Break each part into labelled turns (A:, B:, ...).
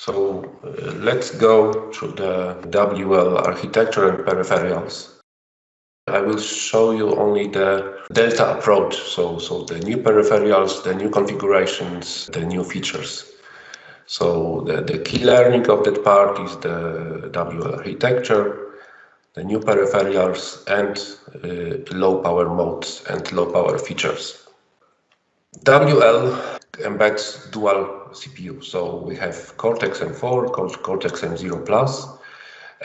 A: So uh, let's go to the WL architecture and peripherals. I will show you only the Delta approach, so, so the new peripherals, the new configurations, the new features. So the, the key learning of that part is the WL architecture, the new peripherals and uh, low power modes and low power features. WL embeds dual CPU. So we have Cortex M4, Cortex M0 Plus,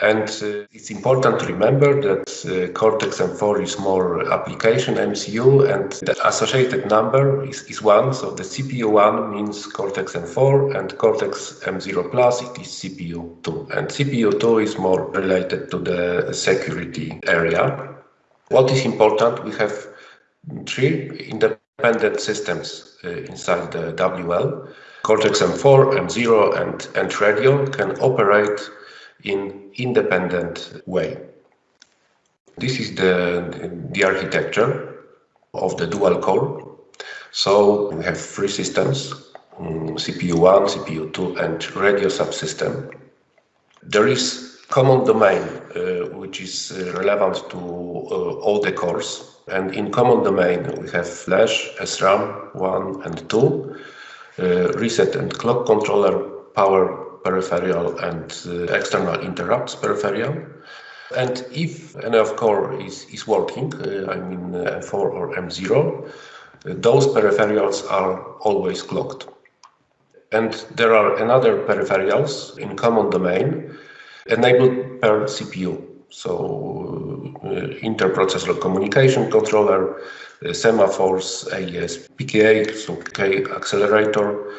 A: and uh, it's important to remember that uh, Cortex M4 is more application MCU and the associated number is, is 1. So the CPU 1 means Cortex M4 and Cortex M0 Plus it is CPU 2. And CPU 2 is more related to the security area. What is important, we have three independent systems uh, inside the WL. Cortex M4, M0 and, and radio can operate in independent way. This is the, the architecture of the dual core. So we have three systems, um, CPU1, CPU2 and radio subsystem. There is common domain uh, which is uh, relevant to uh, all the cores and in common domain we have flash, SRAM 1 and 2 uh, reset and clock controller, power peripheral and uh, external interrupts peripheral. And if NF core is, is working, uh, I mean M4 or M0, those peripherals are always clocked. And there are another peripherals in common domain enabled per CPU. So uh, interprocessor communication controller, semaphores, AES, PKA, so PK accelerator,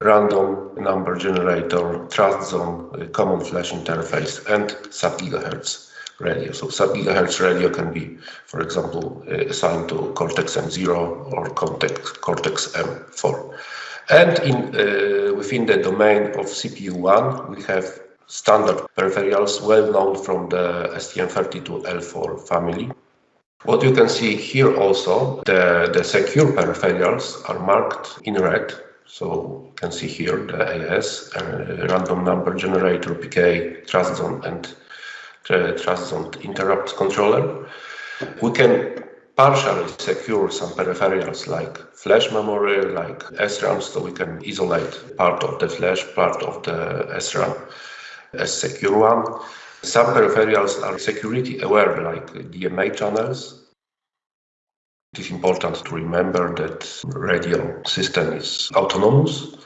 A: random number generator, trust zone, common flash interface, and sub-gigahertz radio. So sub-gigahertz radio can be, for example, assigned to Cortex M0 or Cortex, Cortex M4. And in, uh, within the domain of CPU1, we have standard peripherals well known from the STM32L4 family. What you can see here also, the, the secure peripherals are marked in red. So you can see here the AES, uh, random number generator, PK, trust zone, and uh, trust zone interrupt controller. We can partially secure some peripherals like flash memory, like SRAM, so we can isolate part of the flash, part of the SRAM as secure one. Some peripherals are security aware, like DMA channels. It is important to remember that radio system is autonomous.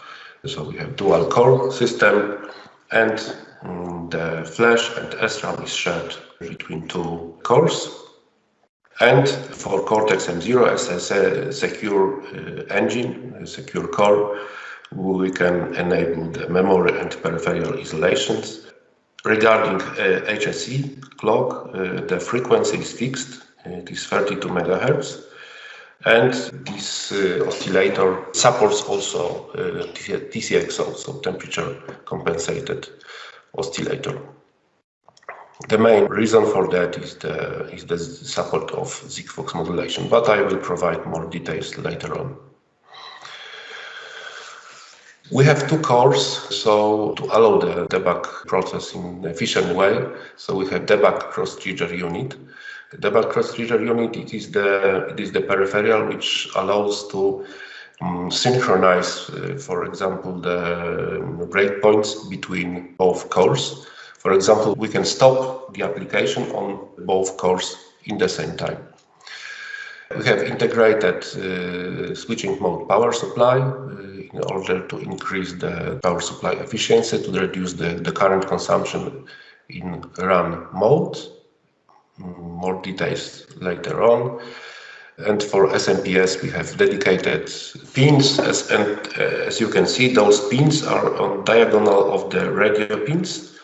A: So we have dual core system and um, the flash and SRAM is shared between two cores. And for Cortex M0 as a secure uh, engine, a secure core, we can enable the memory and peripheral isolations. Regarding uh, HSE clock, uh, the frequency is fixed, it is 32 megahertz. And this uh, oscillator supports also uh, TCXO, so temperature compensated oscillator. The main reason for that is the, is the support of Sigfox modulation, but I will provide more details later on. We have two cores, so to allow the debug process in efficient way. So we have debug cross trigger unit. Debug cross trigger unit it is the it is the peripheral which allows to um, synchronize, uh, for example, the breakpoints between both cores. For example, we can stop the application on both cores in the same time. We have integrated uh, switching mode power supply uh, in order to increase the power supply efficiency to reduce the, the current consumption in run mode. Mm, more details later on. And for SMPS, we have dedicated pins, as, and uh, as you can see, those pins are on diagonal of the radio pins.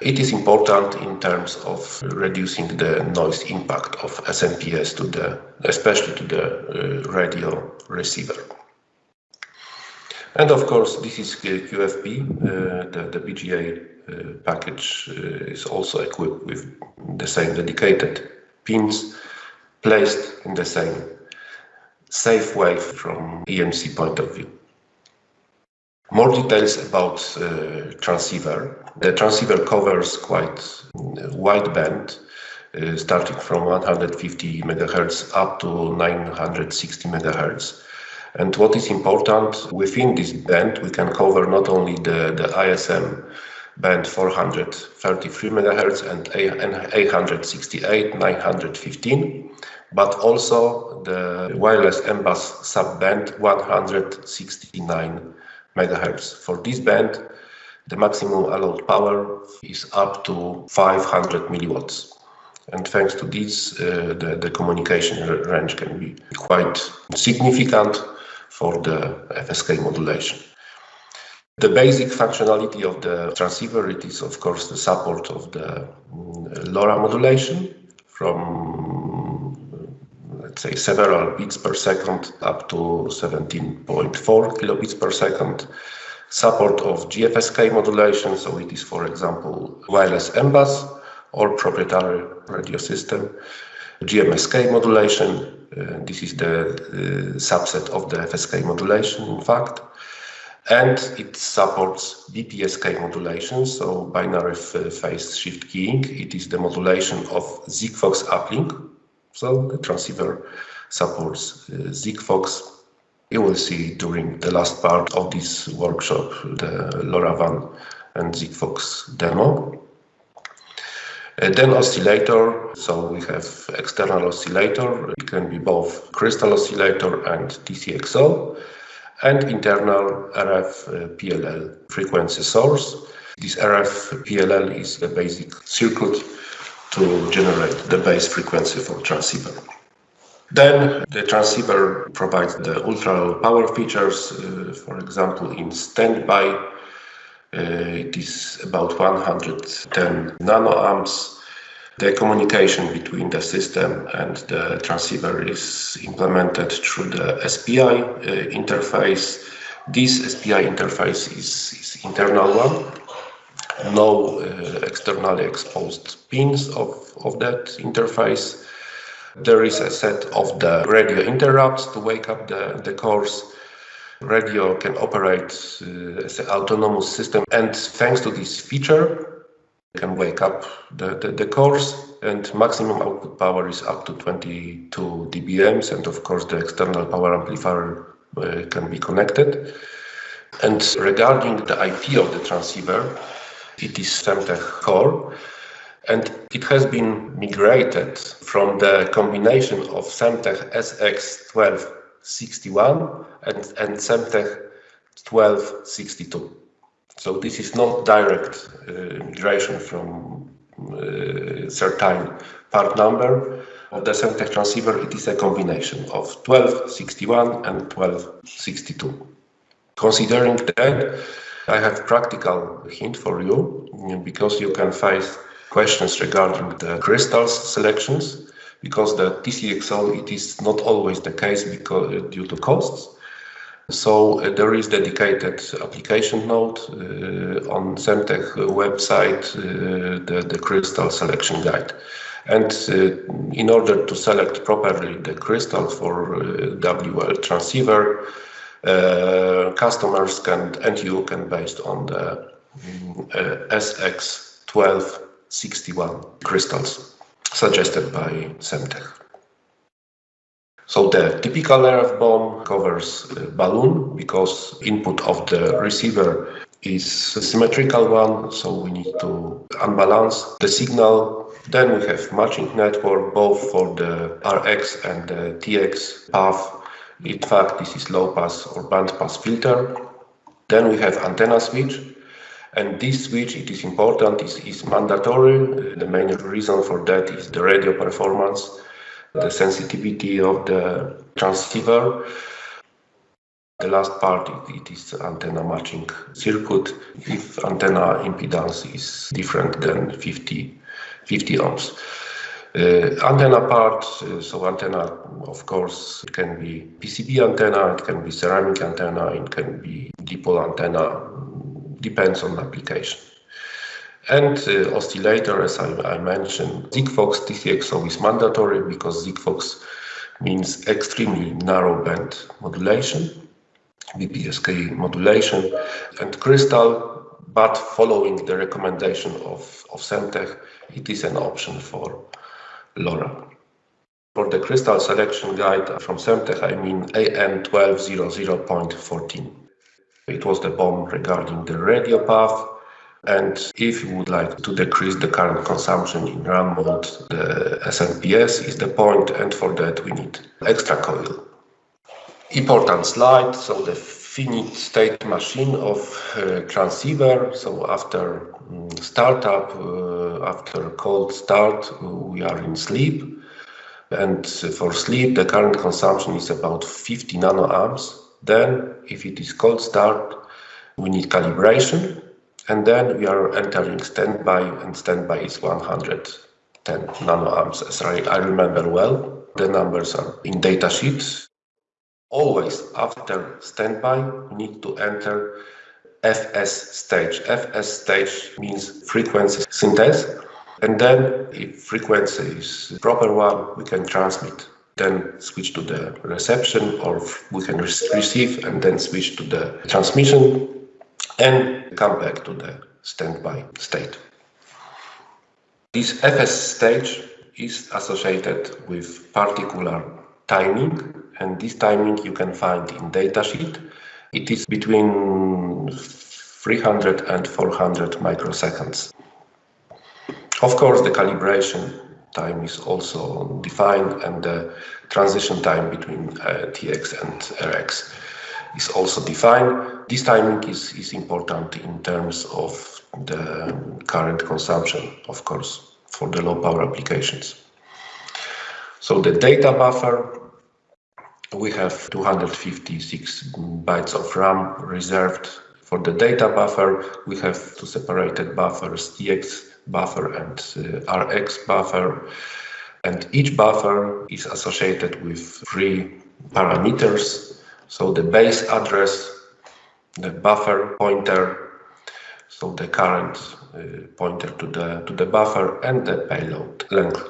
A: It is important in terms of reducing the noise impact of SMPS to the, especially to the uh, radio receiver. And of course, this is QFP, uh, the, the BGA uh, package uh, is also equipped with the same dedicated pins placed in the same safe way from EMC point of view. More details about uh, transceiver. The transceiver covers quite wide band, uh, starting from 150 megahertz up to 960 megahertz. And what is important, within this band, we can cover not only the, the ISM band 433 megahertz and 868, 915, but also the wireless M-Bus subband 169 megahertz. For this band, the maximum allowed power is up to 500 milliwatts. And thanks to this, uh, the, the communication range can be quite significant for the FSK modulation. The basic functionality of the transceiver it is, of course, the support of the mm, LoRa modulation from, let's say, several bits per second up to 17.4 kilobits per second. Support of GFSK modulation, so it is, for example, wireless M-Bus or proprietary radio system. GMSK modulation, uh, this is the uh, subset of the FSK modulation, in fact. And it supports BPSK modulation, so binary phase shift keying. It is the modulation of Sigfox uplink. So the transceiver supports uh, Sigfox. You will see during the last part of this workshop the LoRaWAN and Sigfox demo. Uh, then oscillator, so we have external oscillator, it can be both crystal oscillator and TCXO, and internal RF uh, PLL frequency source. This RF PLL is a basic circuit to generate the base frequency for transceiver. Then the transceiver provides the ultra power features, uh, for example, in standby uh, it is about 110 nanoamps. The communication between the system and the transceiver is implemented through the SPI uh, interface. This SPI interface is, is internal one. No uh, externally exposed pins of, of that interface. There is a set of the radio interrupts to wake up the, the cores radio can operate uh, as an autonomous system. And thanks to this feature, can wake up the, the, the, cores and maximum output power is up to 22 dBms. And of course, the external power amplifier uh, can be connected. And regarding the IP of the transceiver, it is Semtech core. And it has been migrated from the combination of Semtech SX12 61 and, and Semtech 1262. So this is not direct uh, migration from uh, certain part number of the Semtech transceiver. It is a combination of 1261 and 1262. Considering that, I have practical hint for you because you can face questions regarding the crystals selections because the TCXO, it is not always the case because uh, due to costs. So uh, there is dedicated application node uh, on Semtech website, uh, the, the crystal selection guide. And uh, in order to select properly the crystal for uh, WL transceiver, Uh, customers can and you can based on the uh, SX1261 crystals suggested by Semtech. So the typical RF BOM covers balun because input of the receiver is symmetrical one, so we need to unbalance the signal. Then we have matching network both for the RX and the TX path. In fact, this is low pass or band pass filter. Then we have antenna switch and this switch, it is important, is, is mandatory. Uh, the main reason for that is the radio performance, the sensitivity of the transceiver. The last part, it is antenna matching circuit. If antenna impedance is different than 50, 50 ohms. Uh, antenna part, uh, so antenna, of course, it can be PCB antenna, it can be ceramic antenna, it can be dipole antenna, depends on application. And uh, oscillator, as I, I, mentioned, Sigfox TCXO is mandatory because Sigfox means extremely narrow band modulation. BPSK modulation, and Crystal, but following the recommendation of, of Semtech, it is an option for LoRa. For the crystal selection guide from Semtech, I mean AN1200.14. It was the BOM regarding the radio path. And if you would like to decrease the current consumption in RAM mode, the SMPS is the point, and for that we need extra coil. Important slide, so the finite state machine of uh, transceiver. So after um, startup, uh, after cold start, uh, we are in sleep. And for sleep, the current consumption is about 50 nanoamps. Then, if it is cold start, we need calibration. And then we are entering standby, and standby is 110 nanoamps, as I, I remember well. The numbers are in datasheet. Always after standby, we need to enter FS stage. FS stage means frequency synthesis. And then if frequency is proper one, we can transmit, then switch to the reception or we can re receive and then switch to the transmission and come back to the standby state. This FS stage is associated with particular timing and this timing you can find in datasheet. It is between 300 and 400 microseconds. Of course, the calibration time is also defined and the transition time between uh, TX and RX is also defined. This timing is, is important in terms of the current consumption, of course, for the low power applications. So the data buffer, we have 256 bytes of RAM reserved for the data buffer. We have two separated buffers, TX buffer and uh, RX buffer. And each buffer is associated with three parameters. So the base address, the buffer pointer, so the current uh, pointer to the, to the buffer and the payload length.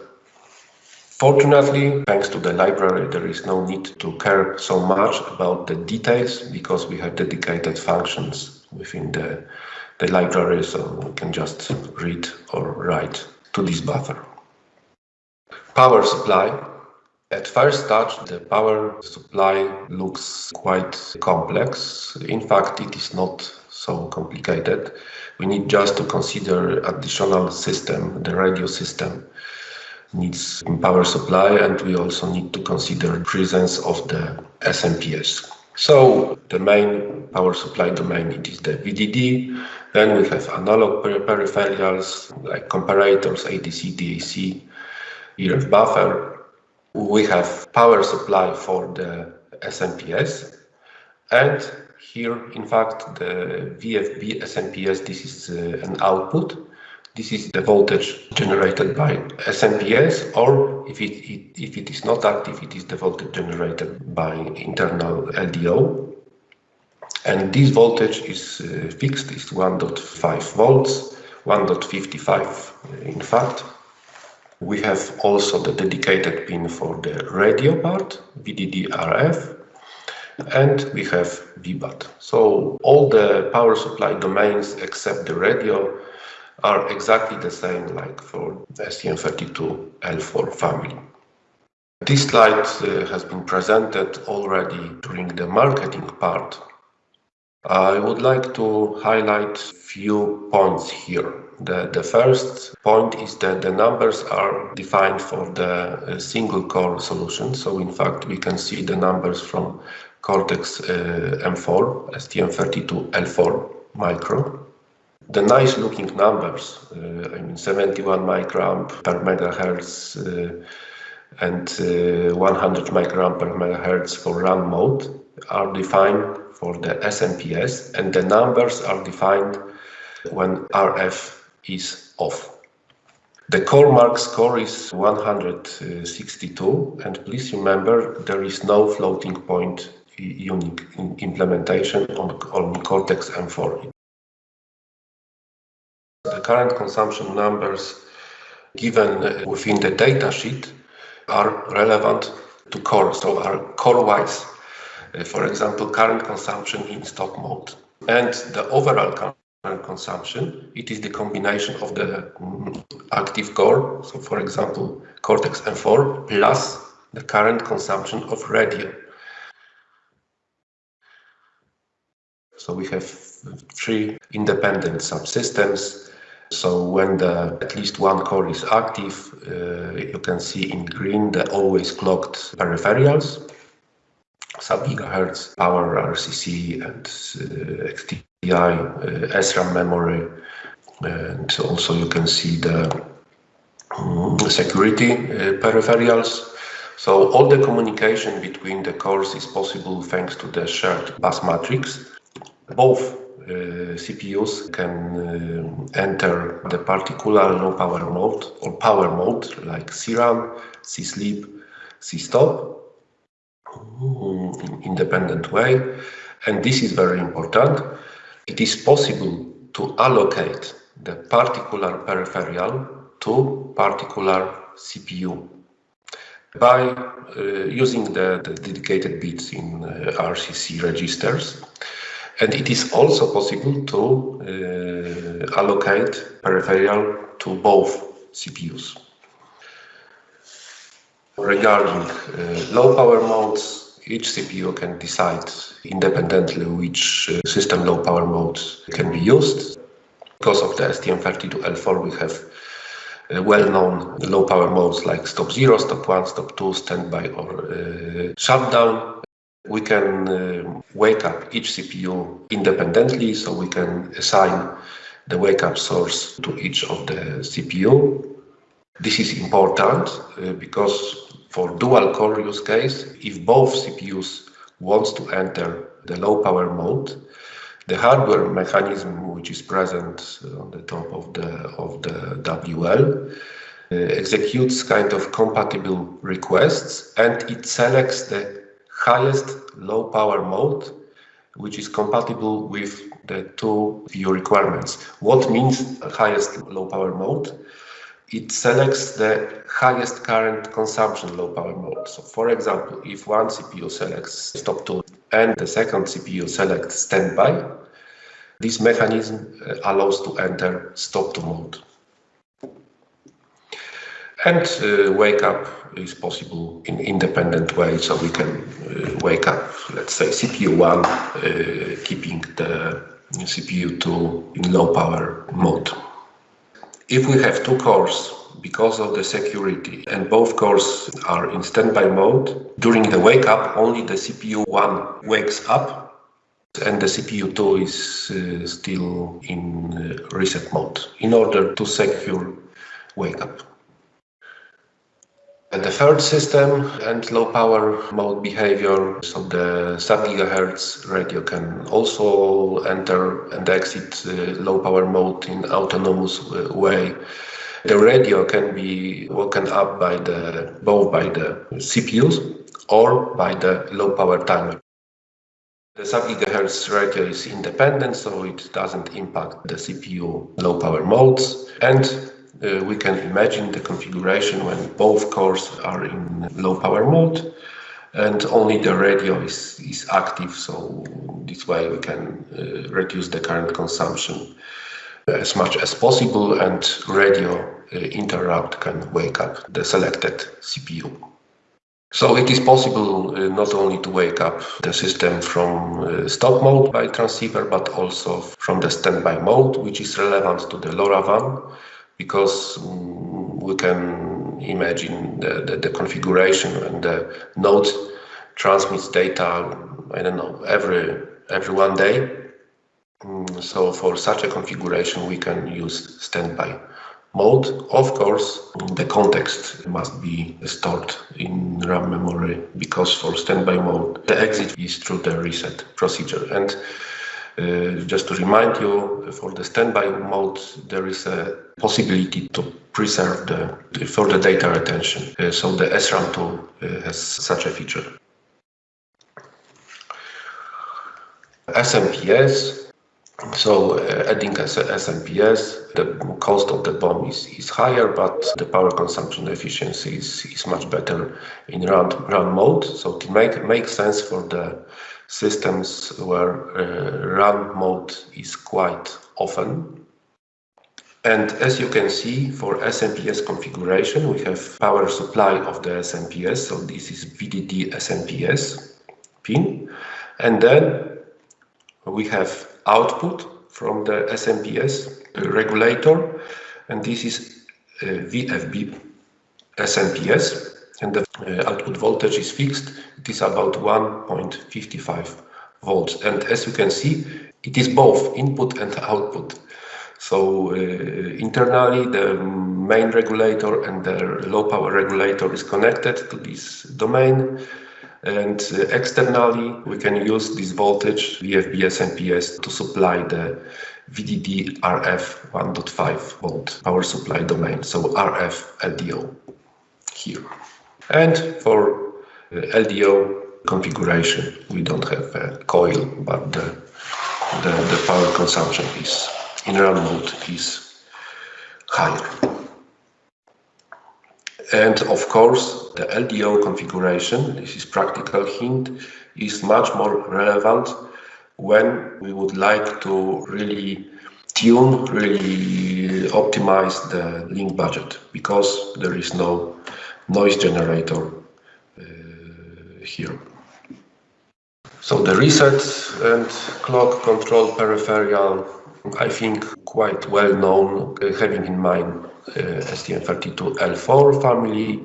A: Fortunately, thanks to the library, there is no need to care so much about the details because we have dedicated functions within the the library, so we can just read or write to this buffer. Power supply. At first touch, the power supply looks quite complex. In fact, it is not so complicated. We need just to consider additional system, the radio system needs power supply, and we also need to consider presence of the SMPS. So the main power supply domain it is the VDD, then we have analog peripherals like comparators, ADC, DAC, ERF buffer. We have power supply for the SMPS. And here, in fact, the VFB SMPS, this is uh, an output. This is the voltage generated by SMPS, or if it, it, if it is not active, it is the voltage generated by internal LDO. And this voltage is uh, fixed, is 1.5 volts, 1.55 in fact. We have also the dedicated pin for the radio part, VDD-RF, and we have VBAT. So all the power supply domains except the radio are exactly the same like for STM32L4 family. This slide uh, has been presented already during the marketing part I would like to highlight few points here. The, the first point is that the numbers are defined for the uh, single core solution. So in fact, we can see the numbers from Cortex uh, M4, STM32L4 micro. The nice looking numbers, uh, I mean 71 microamp per megahertz uh, and uh, 100 microamp per megahertz for run mode are defined for the SMPS and the numbers are defined when RF is off. The CoreMark score is 162 and please remember there is no floating point unique implementation on, on Cortex M4. The current consumption numbers given within the datasheet are relevant to core, so are core-wise uh, for example, current consumption in stop mode. And the overall current consumption, it is the combination of the mm, active core, so for example, Cortex M4, plus the current consumption of radio. So we have three independent subsystems. So when the at least one core is active, uh, you can see in green the always clocked peripherals, sub-gigahertz, power RCC and uh, EXTI, uh, SRAM memory. And also you can see the um, security uh, peripherals. So all the communication between the cores is possible thanks to the shared bus matrix. Both CPUs can uh, enter the particular low power mode or power mode like CRAM, CSleep, CStop in an independent way. And this is very important. It is possible to allocate the particular peripheral to particular CPU by uh, using the, the, dedicated bits in uh, RCC registers. And it is also possible to uh, allocate peripheral to both CPUs. Regarding uh, low power modes, each CPU can decide independently which uh, system low power modes can be used. Because of the STM32L4, we have uh, well-known low power modes like stop 0, stop 1, stop 2, standby or uh, shutdown. We can uh, wake up each CPU independently, so we can assign the wake up source to each of the CPU. This is important uh, because for dual core use case, if both CPUs wants to enter the low power mode, the hardware mechanism which is present on the top of the of the WL uh, executes kind of compatible requests and it selects the highest low power mode which is compatible with the two view requirements. What means highest low power mode? it selects the highest current consumption low power mode. So for example, if one CPU selects stop 2 and the second CPU selects standby, this mechanism uh, allows to enter stop 2 mode. And uh, wake up is possible in independent way, so we can uh, wake up, let's say CPU 1, uh, keeping the CPU 2 in low power mode. If we have two cores because of the security and both cores are in standby mode, during the wake up only the CPU 1 wakes up and the CPU 2 is uh, still in uh, reset mode in order to secure wake up. The third system and low power mode behavior, so the sub-gigahertz radio can also enter and exit uh, low power mode in autonomous uh, way. The radio can be woken up by the both by the CPUs or by the low power timer. The sub-gigahertz radio is independent, so it doesn't impact the CPU low power modes. And uh, we can imagine the configuration when both cores are in low power mode and only the radio is, is active. So this way we can uh, reduce the current consumption as much as possible and radio uh, interrupt can wake up the selected CPU. So it is possible uh, not only to wake up the system from uh, stop mode by transceiver, but also from the standby mode, which is relevant to the LoRaWAN because we can imagine the, the, the, configuration and the node transmits data, I don't know, every, every one day. Um, so for such a configuration, we can use standby mode. Of course, the context must be stored in RAM memory because for standby mode, the exit is through the reset procedure. And just to remind you, for the standby mode, there is a possibility to preserve the, the further data retention. Uh, so the SRAM 2 uh, has such a feature. SMPS, So uh, adding as a SMPS, the cost of the BOM is, is higher, but the power consumption efficiency is, is much better in run, run mode. So it make, makes sense for the systems where uh, run mode is quite often. And as you can see, for SMPS configuration, we have power supply of the SMPS. So this is VDD SMPS pin. And then we have output from the SMPS regulator, and this is VFB SMPS, and the uh, output voltage is fixed. It is about 1.55 volts, and as you can see, it is both input and output. So uh, internally, the main regulator and the low power regulator is connected to this domain and uh, externally, we can use this voltage VFB SMPS, to supply the VDD RF 1.5 volt power supply domain, so RF LDO here. And for uh, LDO configuration, we don't have a coil, but the, the, the power consumption is in run mode is higher. And of course, the LDO configuration, this is practical hint, is much more relevant when we would like to really tune, really optimize the link budget because there is no noise generator uh, here. So the reset and clock control peripheral, I think quite well known, uh, having in mind uh, STM32L4 family.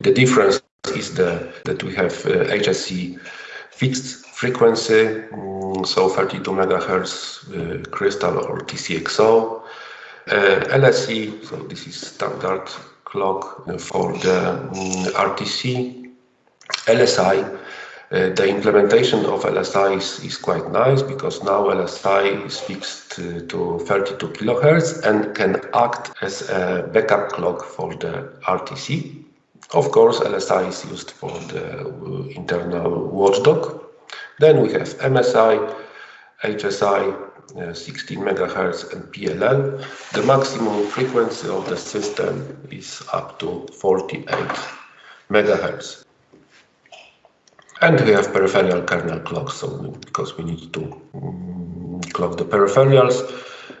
A: The difference is the, that we have HSE uh, fixed frequency, um, so 32 megahertz uh, crystal or TCXO. LSE, so this is standard clock for the um, RTC. LSI uh, the implementation of LSI is, is, quite nice because now LSI is fixed uh, to 32 kilohertz and can act as a backup clock for the RTC. Of course, LSI is used for the uh, internal watchdog. Then we have MSI, HSI, uh, 16 megahertz and PLL. The maximum frequency of the system is up to 48 megahertz. And we have peripheral kernel clocks, so because we need to um, clock the peripherals.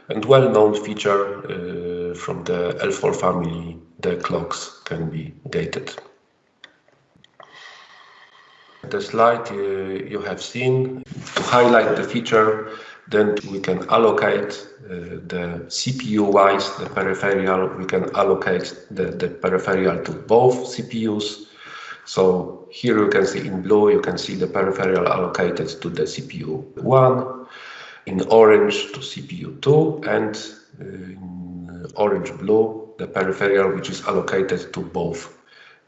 A: And well-known feature uh, from the L4 family, the clocks can be gated. The slide uh, you have seen, to highlight the feature, then we can allocate uh, the CPU-wise, the peripheral, we can allocate the, the peripheral to both CPUs so here you can see in blue, you can see the peripheral allocated to the CPU 1, in orange to CPU 2, and uh, in orange blue, the peripheral which is allocated to both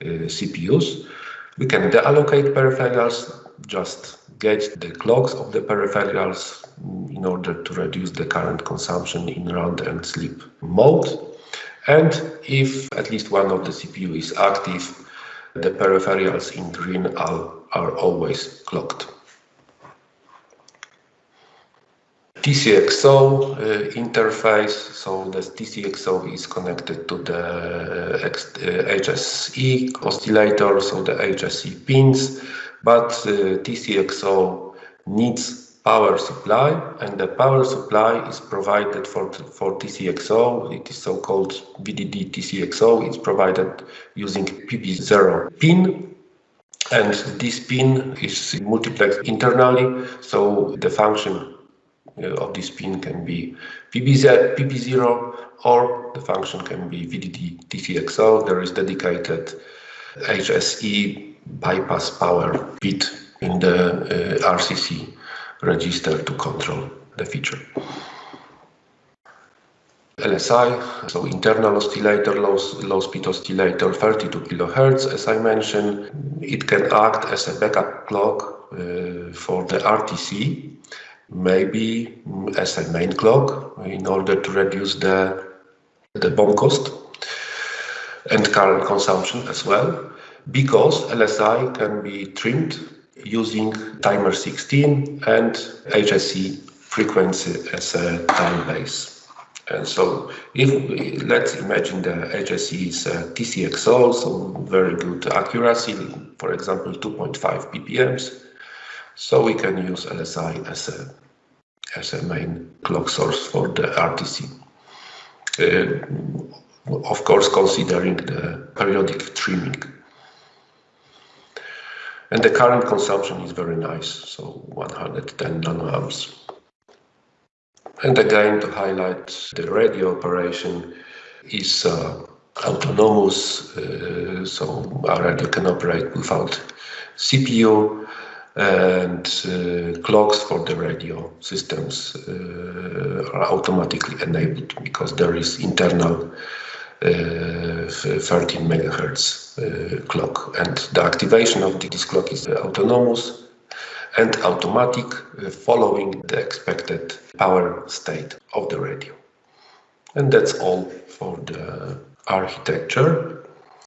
A: uh, CPUs. We can deallocate peripherals, just get the clocks of the peripherals in order to reduce the current consumption in round and sleep mode. And if at least one of the CPU is active, the peripherals in green are, are always clocked. TCXO uh, interface, so the TCXO is connected to the uh, HSE oscillator, so the HSE pins, but uh, TCXO needs power supply and the power supply is provided for, for TCXO. It is so-called VDD TCXO. It's provided using PB0 pin and this pin is multiplexed internally. So the function uh, of this pin can be PB0, PP0 or the function can be VDD TCXO. There is dedicated HSE bypass power bit in the uh, RCC register to control the feature. LSI, so internal oscillator, low, low speed oscillator, 32 kilohertz, as I mentioned. It can act as a backup clock uh, for the RTC, maybe as a main clock in order to reduce the, the BOM cost and current consumption as well, because LSI can be trimmed using timer 16 and HSE frequency as a time base. And so if we, let's imagine the HSE is a TCXO, so very good accuracy, for example, 2.5 ppms. So we can use LSI as a, as a main clock source for the RTC. Uh, of course, considering the periodic trimming. And the current consumption is very nice, so 110 nanoamps. And again, to highlight the radio operation is uh, autonomous, uh, so our radio can operate without CPU and uh, clocks for the radio systems uh, are automatically enabled because there is internal uh, 13 megahertz uh, clock and the activation of this clock is autonomous and automatic following the expected power state of the radio. And that's all for the architecture.